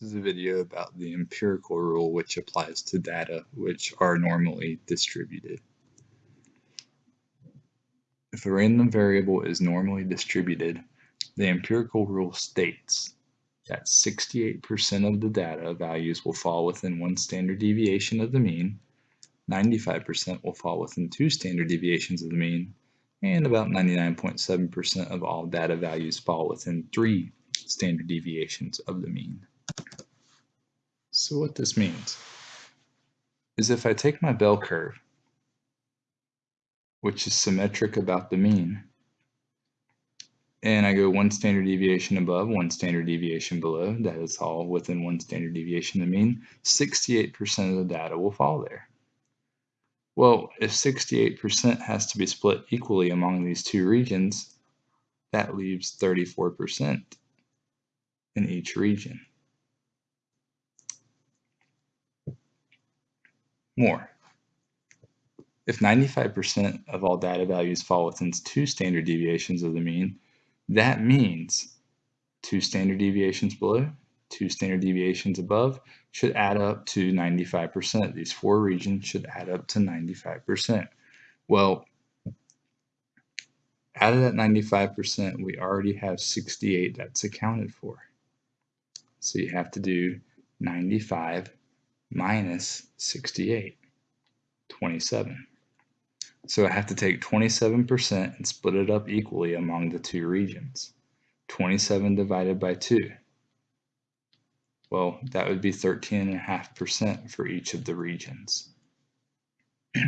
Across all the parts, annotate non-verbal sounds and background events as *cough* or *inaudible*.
This is a video about the empirical rule which applies to data which are normally distributed. If a random variable is normally distributed, the empirical rule states that 68% of the data values will fall within one standard deviation of the mean, 95% will fall within two standard deviations of the mean, and about 99.7% of all data values fall within three standard deviations of the mean. So what this means is if I take my bell curve, which is symmetric about the mean, and I go one standard deviation above, one standard deviation below, that is all within one standard deviation of the mean, 68% of the data will fall there. Well, if 68% has to be split equally among these two regions, that leaves 34% in each region. More. If 95% of all data values fall within two standard deviations of the mean, that means two standard deviations below, two standard deviations above should add up to 95%. These four regions should add up to 95%. Well, out of that 95%, we already have 68 that's accounted for. So you have to do 95 minus 68, 27. So I have to take 27% and split it up equally among the two regions. 27 divided by 2. Well, that would be 13.5% for each of the regions. *clears throat*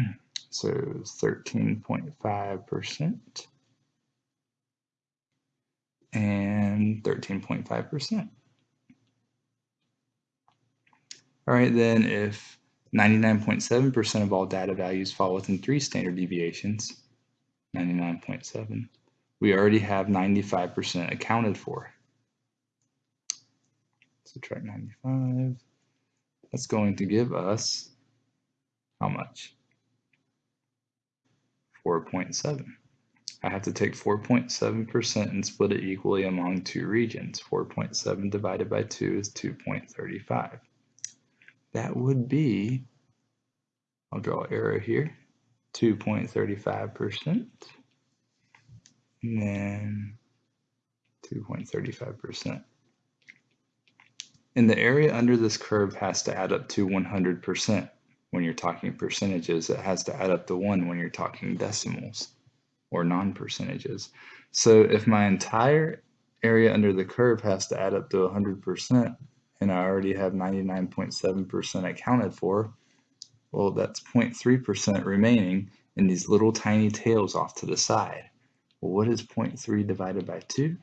so 13.5% and 13.5%. All right, then if 99.7% of all data values fall within three standard deviations, 99.7, we already have 95% accounted for. Subtract 95, that's going to give us how much? 4.7. I have to take 4.7% and split it equally among two regions. 4.7 divided by 2 is 2.35 that would be, I'll draw an arrow here, 2.35%, and then 2.35%. And the area under this curve has to add up to 100% when you're talking percentages. It has to add up to 1 when you're talking decimals or non-percentages. So if my entire area under the curve has to add up to 100%, and I already have 99.7% accounted for, well, that's 0.3% remaining in these little tiny tails off to the side. Well, what is 0.3 divided by 2?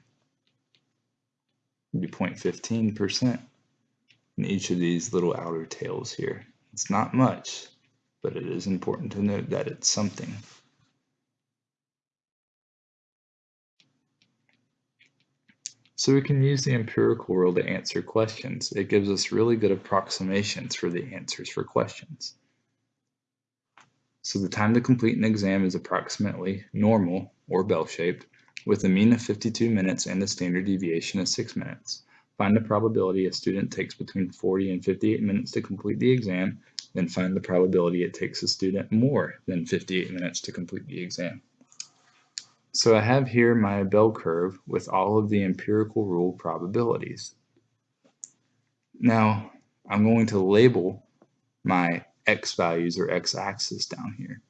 It'd be 0.15% in each of these little outer tails here. It's not much, but it is important to note that it's something. So we can use the empirical rule to answer questions. It gives us really good approximations for the answers for questions. So the time to complete an exam is approximately normal or bell-shaped with a mean of 52 minutes and a standard deviation of 6 minutes. Find the probability a student takes between 40 and 58 minutes to complete the exam, then find the probability it takes a student more than 58 minutes to complete the exam. So I have here my bell curve with all of the empirical rule probabilities. Now I'm going to label my x values or x-axis down here.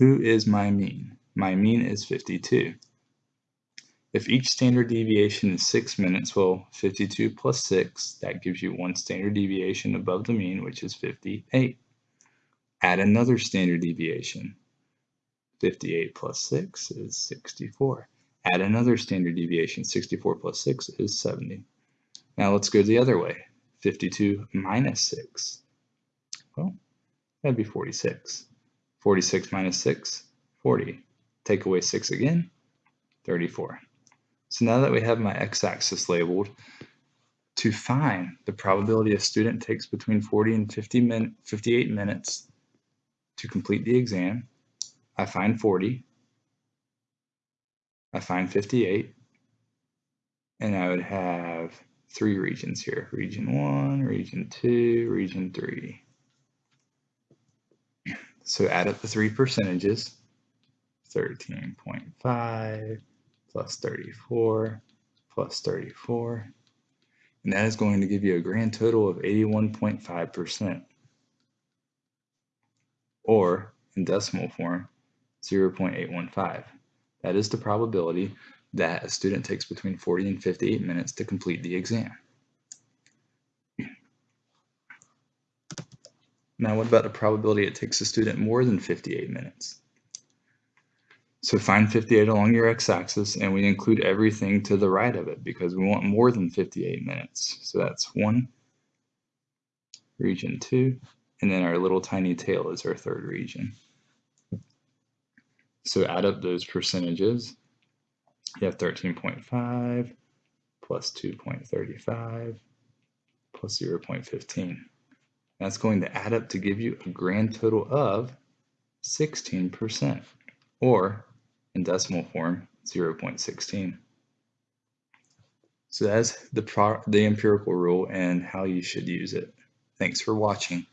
Who is my mean? My mean is 52. If each standard deviation is 6 minutes, well, 52 plus 6, that gives you one standard deviation above the mean, which is 58. Add another standard deviation. 58 plus 6 is 64. Add another standard deviation. 64 plus 6 is 70. Now let's go the other way. 52 minus 6. Well, that'd be 46. 46 minus 6, 40. Take away 6 again, 34. So now that we have my x-axis labeled, to find the probability a student takes between 40 and 50 min 58 minutes to complete the exam, I find 40, I find 58, and I would have three regions here, region one, region two, region three. So add up the three percentages, 13.5 plus 34 plus 34. And that is going to give you a grand total of 81.5%. Or, in decimal form, 0.815. That is the probability that a student takes between 40 and 58 minutes to complete the exam. Now, what about the probability it takes a student more than 58 minutes? So find 58 along your x-axis and we include everything to the right of it because we want more than 58 minutes. So that's one, region two, and then our little tiny tail is our third region. So add up those percentages. You have 13.5 plus 2.35 plus 0.15. That's going to add up to give you a grand total of 16%, or in decimal form, 0.16. So that's the, the empirical rule and how you should use it. Thanks for watching.